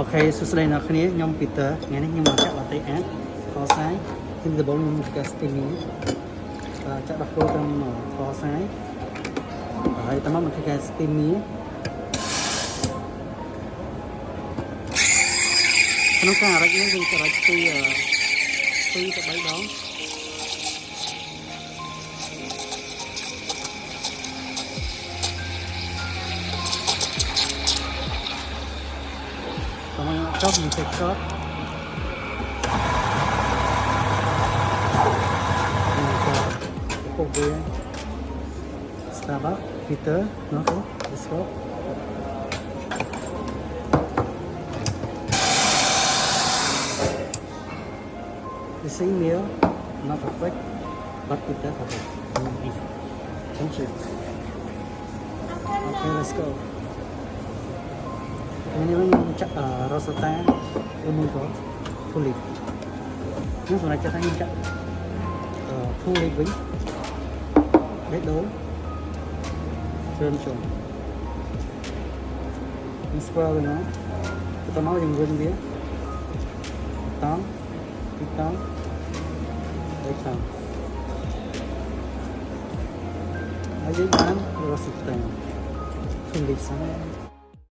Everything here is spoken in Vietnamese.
អូខេសួស្តីអ្នកគ្នាខ្ញុំ Peter ថ្ងៃនេះខ្ញុំមកចាក់ latte art ខសាយគឺដំបូងខ្ញុំធ្វើ steaming បាទចាក់ដាក់ចូលតាមខសាយហើយតាមមកធ្វើការ steaming ក្នុងការអារិចនេះយើងអារិចពី2ទៅ3ដង going up, jogging picks up. And we've got Kobe, let's go. The same not perfect, but Peter for the. Thank you. Okay, let's go. nếu như chắc ở Rosata em muốn có thu lịch nhưng này cho thấy như chắc. Ở thu lịch vĩnh. Bếp đố rơm trồn đi square rồi nó cái tao nói dừng vươn vía tám, tám, tóm tám. tầm ở dưới bán Rosata thu lịch sáng